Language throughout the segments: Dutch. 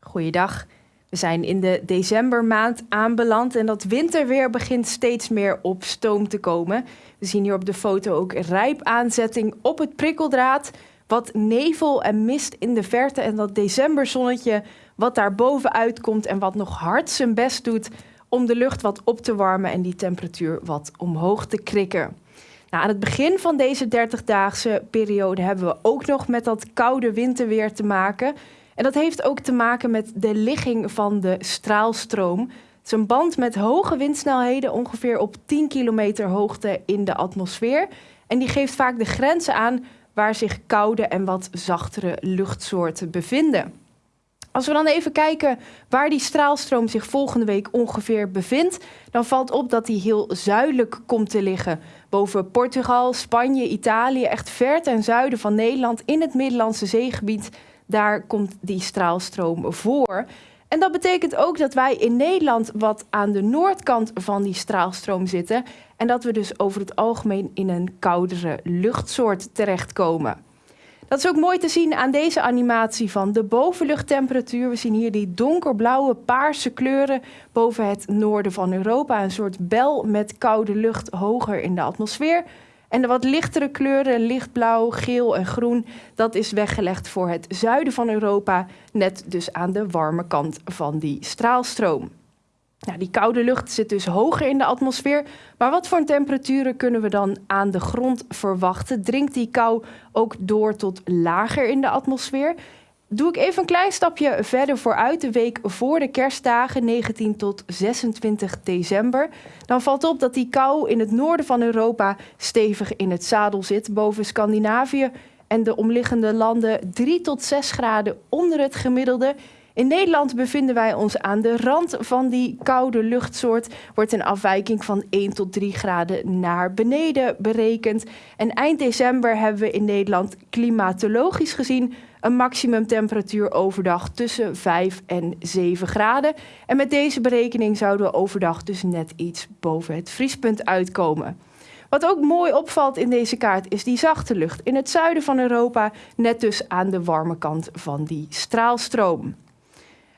Goeiedag. We zijn in de decembermaand aanbeland en dat winterweer begint steeds meer op stoom te komen. We zien hier op de foto ook rijp aanzetting op het prikkeldraad, wat nevel en mist in de verte en dat decemberzonnetje wat daar bovenuit komt en wat nog hard zijn best doet om de lucht wat op te warmen en die temperatuur wat omhoog te krikken. Nou, aan het begin van deze 30-daagse periode hebben we ook nog met dat koude winterweer te maken. En dat heeft ook te maken met de ligging van de straalstroom. Het is een band met hoge windsnelheden, ongeveer op 10 kilometer hoogte in de atmosfeer. En die geeft vaak de grenzen aan waar zich koude en wat zachtere luchtsoorten bevinden. Als we dan even kijken waar die straalstroom zich volgende week ongeveer bevindt, dan valt op dat die heel zuidelijk komt te liggen. Boven Portugal, Spanje, Italië, echt ver ten zuiden van Nederland in het Middellandse zeegebied daar komt die straalstroom voor. En dat betekent ook dat wij in Nederland wat aan de noordkant van die straalstroom zitten. En dat we dus over het algemeen in een koudere luchtsoort terechtkomen. Dat is ook mooi te zien aan deze animatie van de bovenluchttemperatuur. We zien hier die donkerblauwe, paarse kleuren boven het noorden van Europa. Een soort bel met koude lucht hoger in de atmosfeer. En de wat lichtere kleuren, lichtblauw, geel en groen, dat is weggelegd voor het zuiden van Europa, net dus aan de warme kant van die straalstroom. Nou, die koude lucht zit dus hoger in de atmosfeer, maar wat voor temperaturen kunnen we dan aan de grond verwachten? Dringt die kou ook door tot lager in de atmosfeer? doe ik even een klein stapje verder vooruit, de week voor de kerstdagen, 19 tot 26 december. Dan valt op dat die kou in het noorden van Europa stevig in het zadel zit, boven Scandinavië en de omliggende landen 3 tot 6 graden onder het gemiddelde. In Nederland bevinden wij ons aan de rand van die koude luchtsoort. Wordt een afwijking van 1 tot 3 graden naar beneden berekend. En eind december hebben we in Nederland klimatologisch gezien een maximumtemperatuur overdag tussen 5 en 7 graden. En met deze berekening zouden we overdag dus net iets boven het vriespunt uitkomen. Wat ook mooi opvalt in deze kaart is die zachte lucht in het zuiden van Europa, net dus aan de warme kant van die straalstroom.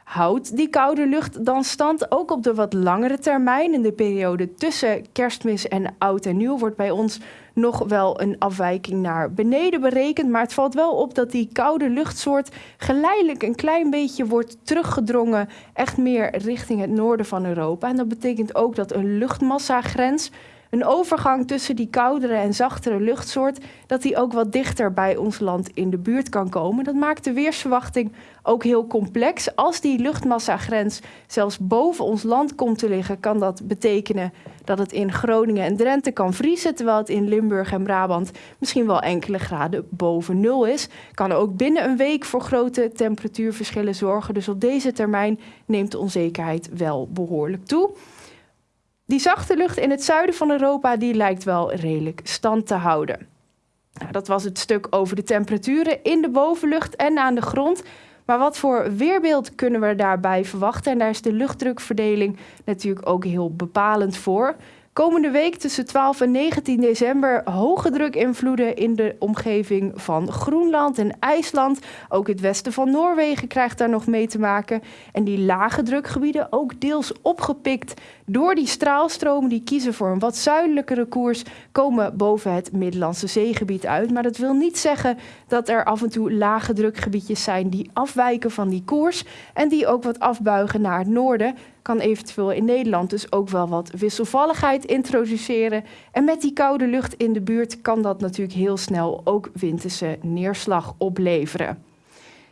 Houdt die koude lucht dan stand ook op de wat langere termijn? In de periode tussen kerstmis en oud en nieuw wordt bij ons nog wel een afwijking naar beneden berekend. Maar het valt wel op dat die koude luchtsoort geleidelijk een klein beetje wordt teruggedrongen. Echt meer richting het noorden van Europa. En dat betekent ook dat een luchtmassagrens een overgang tussen die koudere en zachtere luchtsoort, dat die ook wat dichter bij ons land in de buurt kan komen. Dat maakt de weersverwachting ook heel complex. Als die luchtmassagrens zelfs boven ons land komt te liggen, kan dat betekenen dat het in Groningen en Drenthe kan vriezen, terwijl het in Limburg en Brabant misschien wel enkele graden boven nul is. Kan ook binnen een week voor grote temperatuurverschillen zorgen. Dus op deze termijn neemt de onzekerheid wel behoorlijk toe. Die zachte lucht in het zuiden van Europa die lijkt wel redelijk stand te houden. Nou, dat was het stuk over de temperaturen in de bovenlucht en aan de grond. Maar wat voor weerbeeld kunnen we daarbij verwachten? En daar is de luchtdrukverdeling natuurlijk ook heel bepalend voor. Komende week tussen 12 en 19 december hoge drukinvloeden in de omgeving van Groenland en IJsland. Ook het westen van Noorwegen krijgt daar nog mee te maken. En die lage drukgebieden ook deels opgepikt door die straalstromen die kiezen voor een wat zuidelijkere koers, komen boven het Middellandse zeegebied uit. Maar dat wil niet zeggen dat er af en toe lage drukgebiedjes zijn die afwijken van die koers en die ook wat afbuigen naar het noorden kan eventueel in Nederland dus ook wel wat wisselvalligheid introduceren. En met die koude lucht in de buurt kan dat natuurlijk heel snel ook winterse neerslag opleveren.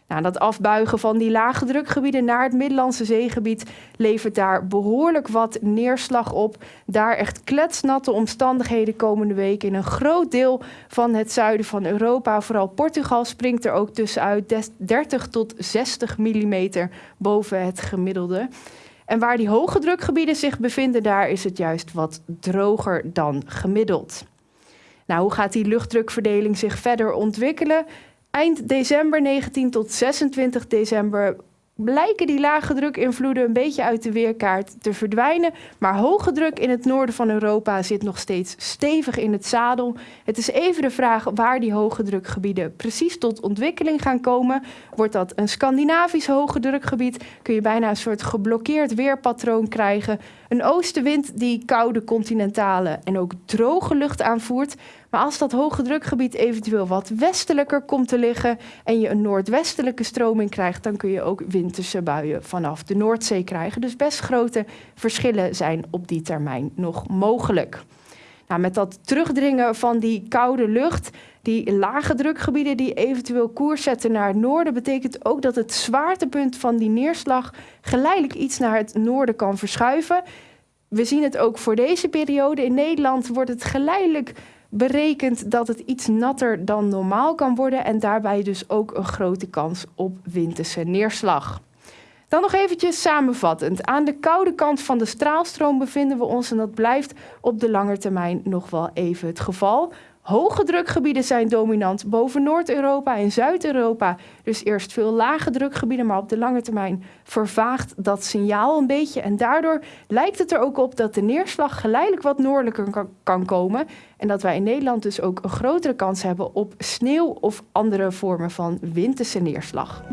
Nou, dat afbuigen van die lage drukgebieden naar het Middellandse zeegebied levert daar behoorlijk wat neerslag op. Daar echt kletsnatte omstandigheden komende week in een groot deel van het zuiden van Europa. Vooral Portugal springt er ook tussenuit 30 tot 60 mm boven het gemiddelde. En waar die hoge drukgebieden zich bevinden, daar is het juist wat droger dan gemiddeld. Nou, hoe gaat die luchtdrukverdeling zich verder ontwikkelen? Eind december 19 tot 26 december blijken die lage drukinvloeden een beetje uit de weerkaart te verdwijnen. Maar hoge druk in het noorden van Europa zit nog steeds stevig in het zadel. Het is even de vraag waar die hoge drukgebieden precies tot ontwikkeling gaan komen. Wordt dat een Scandinavisch hoge drukgebied, kun je bijna een soort geblokkeerd weerpatroon krijgen. Een oostenwind die koude continentale en ook droge lucht aanvoert. Maar als dat hoge drukgebied eventueel wat westelijker komt te liggen en je een noordwestelijke stroming krijgt, dan kun je ook winterse buien vanaf de Noordzee krijgen. Dus best grote verschillen zijn op die termijn nog mogelijk. Nou, met dat terugdringen van die koude lucht, die lage drukgebieden die eventueel koers zetten naar het noorden, betekent ook dat het zwaartepunt van die neerslag geleidelijk iets naar het noorden kan verschuiven. We zien het ook voor deze periode. In Nederland wordt het geleidelijk berekend dat het iets natter dan normaal kan worden en daarbij dus ook een grote kans op winterse neerslag. Dan nog eventjes samenvattend. Aan de koude kant van de straalstroom bevinden we ons en dat blijft op de lange termijn nog wel even het geval. Hoge drukgebieden zijn dominant boven Noord-Europa en Zuid-Europa. Dus eerst veel lage drukgebieden, maar op de lange termijn vervaagt dat signaal een beetje. En daardoor lijkt het er ook op dat de neerslag geleidelijk wat noordelijker kan komen. En dat wij in Nederland dus ook een grotere kans hebben op sneeuw of andere vormen van winterse neerslag.